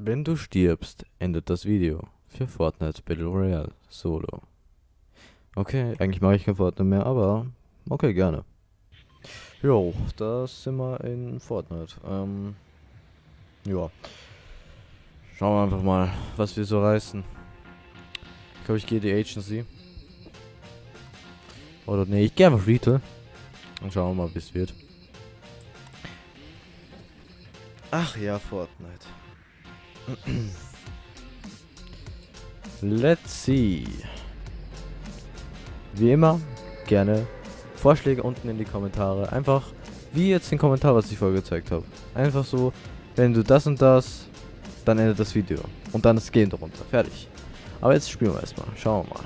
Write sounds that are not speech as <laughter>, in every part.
Wenn du stirbst, endet das Video für Fortnite Battle Royale Solo. Okay, eigentlich mache ich kein Fortnite mehr, aber okay, gerne. Jo, da sind wir in Fortnite. Ähm, ja. Schauen wir einfach mal, was wir so reißen. Ich glaube, ich gehe die Agency. Oder nee, ich gehe einfach Retail. Und schauen wir mal, wie es wird. Ach ja, Fortnite. Let's see. Wie immer, gerne Vorschläge unten in die Kommentare. Einfach, wie jetzt den Kommentar, was ich vorher gezeigt habe. Einfach so, wenn du das und das, dann endet das Video. Und dann ist Game drunter. Fertig. Aber jetzt spielen wir erstmal. Schauen wir mal.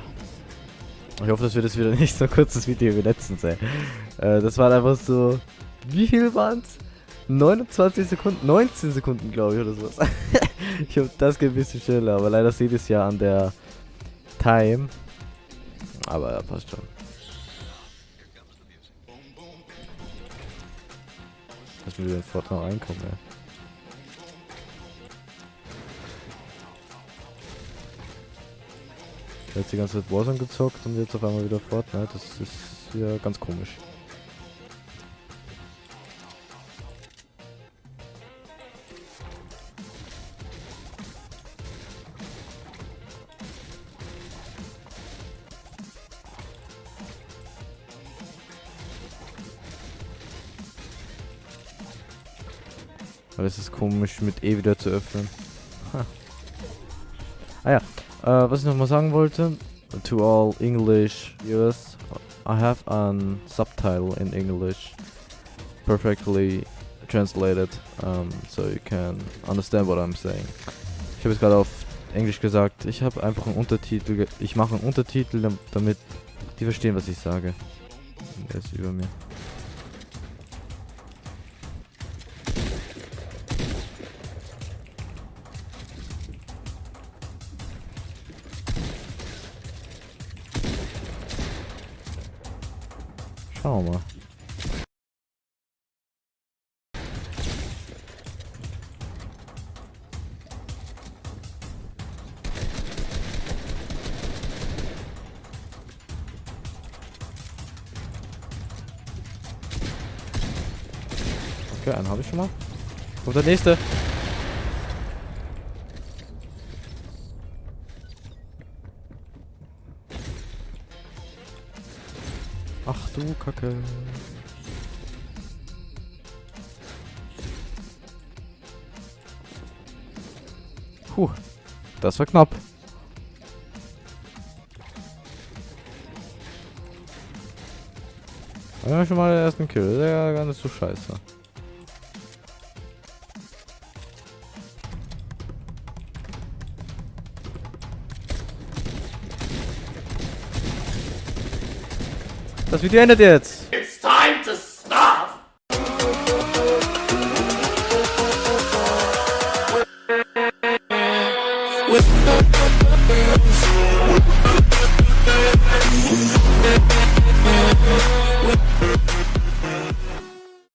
Ich hoffe, das wird jetzt wieder <laughs> nicht so ein kurzes Video wie letztens, ey. Äh, das war einfach so... Wie viel waren es? 29 Sekunden? 19 Sekunden, glaube ich, oder sowas. <laughs> ich hoffe, das geht ein bisschen schneller. Aber leider sieht es ja an der Time. Aber ja, passt schon. Lass mir wieder sofort noch reinkommen, ja. Jetzt die ganze Zeit Warzone gezockt und jetzt auf einmal wieder Fortnite. Das ist ja ganz komisch. Aber es ist komisch, mit E wieder zu öffnen. Ha. Ah ja, äh, was ich noch mal sagen wollte. To all English viewers, I have a subtitle in English perfectly translated, um, so you can understand what I'm saying. Ich habe es gerade auf Englisch gesagt. Ich habe einfach einen Untertitel. Ich mache einen Untertitel, damit die verstehen, was ich sage. Er ist über mir. Schauen wir mal. Okay, einen habe ich schon mal. Kommt der nächste. Ach du Kacke. Puh, das war knapp. Ja, schon mal den ersten Kill. Das ist ja gar nicht so scheiße. Das Video endet jetzt. It's time to stop! With